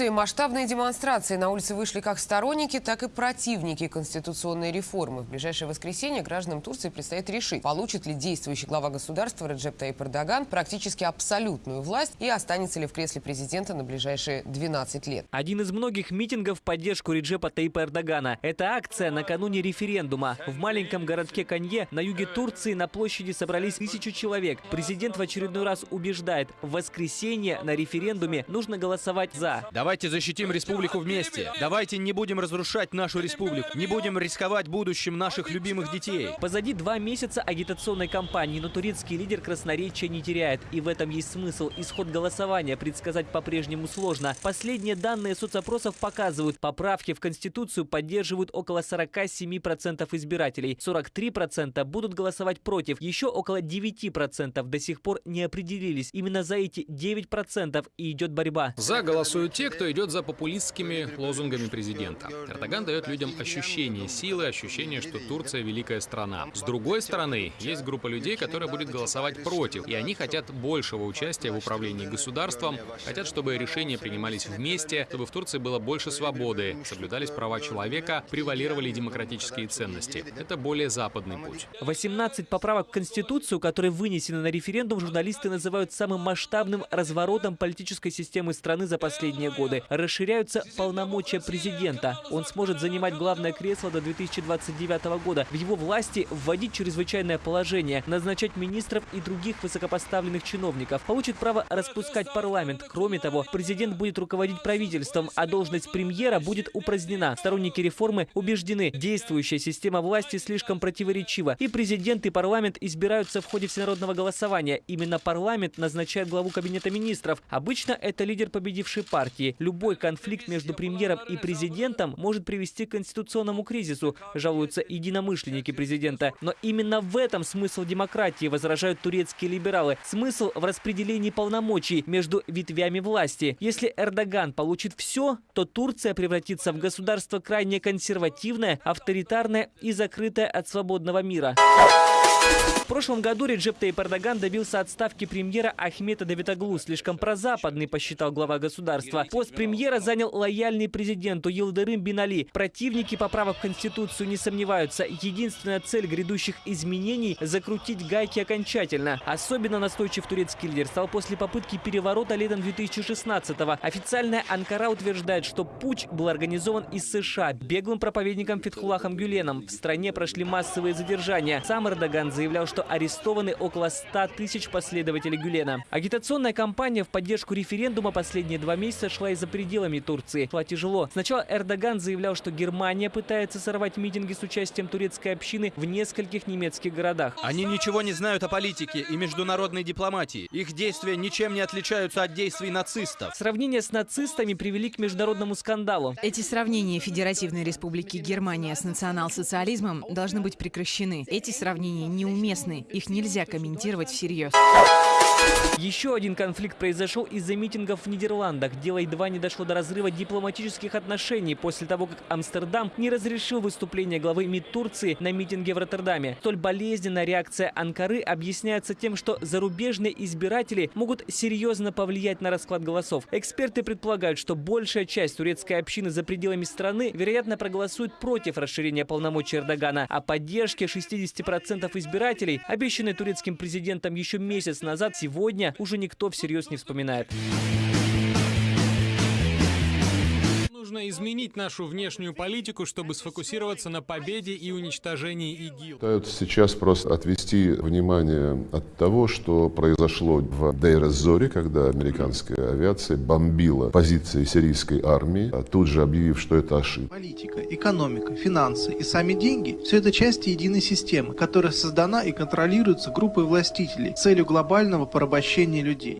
Турции масштабные демонстрации. На улицы вышли как сторонники, так и противники конституционной реформы. В ближайшее воскресенье гражданам Турции предстоит решить, получит ли действующий глава государства Реджеп Таyyip Эрдоган практически абсолютную власть и останется ли в кресле президента на ближайшие 12 лет. Один из многих митингов в поддержку Реджепа Таипа Эрдогана. Это акция накануне референдума. В маленьком городке Канье на юге Турции на площади собрались тысячу человек. Президент в очередной раз убеждает, в воскресенье на референдуме нужно голосовать за. Давайте защитим республику вместе. Давайте не будем разрушать нашу республику. Не будем рисковать будущим наших любимых детей. Позади два месяца агитационной кампании, но турецкий лидер красноречия не теряет. И в этом есть смысл. Исход голосования предсказать по-прежнему сложно. Последние данные соцопросов показывают, поправки в Конституцию поддерживают около 47% избирателей. 43% будут голосовать против. Еще около 9% до сих пор не определились. Именно за эти 9% и идет борьба. За голосуют те, кто идет за популистскими лозунгами президента. Эрдоган дает людям ощущение силы, ощущение, что Турция великая страна. С другой стороны, есть группа людей, которая будет голосовать против, и они хотят большего участия в управлении государством, хотят, чтобы решения принимались вместе, чтобы в Турции было больше свободы, соблюдались права человека, превалировали демократические ценности. Это более западный путь. 18 поправок в Конституцию, которые вынесены на референдум, журналисты называют самым масштабным разворотом политической системы страны за последние годы. Расширяются полномочия президента. Он сможет занимать главное кресло до 2029 года. В его власти вводить чрезвычайное положение, назначать министров и других высокопоставленных чиновников. Получит право распускать парламент. Кроме того, президент будет руководить правительством, а должность премьера будет упразднена. Сторонники реформы убеждены, действующая система власти слишком противоречива. И президент, и парламент избираются в ходе всенародного голосования. Именно парламент назначает главу кабинета министров. Обычно это лидер победившей партии. Любой конфликт между премьером и президентом может привести к конституционному кризису, жалуются единомышленники президента. Но именно в этом смысл демократии, возражают турецкие либералы. Смысл в распределении полномочий между ветвями власти. Если Эрдоган получит все, то Турция превратится в государство крайне консервативное, авторитарное и закрытое от свободного мира. В прошлом году Реджеп Таyyip Эрдоган добился отставки премьера Ахмета Давитоглу. Слишком прозападный, посчитал глава государства. Пост премьера занял лояльный президенту Йылдырым Бинали. Противники поправок в Конституцию не сомневаются. Единственная цель грядущих изменений – закрутить гайки окончательно. Особенно настойчив турецкий лидер стал после попытки переворота летом 2016-го. Официальная Анкара утверждает, что путь был организован из США беглым проповедником Фетхулахом Гюленом. В стране прошли массовые задержания. Сам Эрдоган заявлял, что арестованы около 100 тысяч последователей Гюлена. Агитационная кампания в поддержку референдума последние два месяца шла и за пределами Турции. Шла тяжело. Сначала Эрдоган заявлял, что Германия пытается сорвать митинги с участием турецкой общины в нескольких немецких городах. Они ничего не знают о политике и международной дипломатии. Их действия ничем не отличаются от действий нацистов. Сравнения с нацистами привели к международному скандалу. Эти сравнения Федеративной Республики Германия с национал-социализмом должны быть прекращены. Эти сравнения неуместны. Их нельзя комментировать всерьез. Еще один конфликт произошел из-за митингов в Нидерландах. Дело едва не дошло до разрыва дипломатических отношений после того, как Амстердам не разрешил выступление главы МИД Турции на митинге в Роттердаме. Столь болезненная реакция Анкары объясняется тем, что зарубежные избиратели могут серьезно повлиять на расклад голосов. Эксперты предполагают, что большая часть турецкой общины за пределами страны, вероятно, проголосует против расширения полномочий Эрдогана. О поддержке 60% избирателей, обещанной турецким президентом еще месяц назад, сегодня уже никто всерьез не вспоминает. Нужно изменить нашу внешнюю политику, чтобы сфокусироваться на победе и уничтожении ИГИЛ. Пытаются сейчас просто отвести внимание от того, что произошло в Дейр-эз-Зоре, когда американская авиация бомбила позиции сирийской армии, а тут же объявив, что это ошибка. Политика, экономика, финансы и сами деньги – все это части единой системы, которая создана и контролируется группой властителей с целью глобального порабощения людей.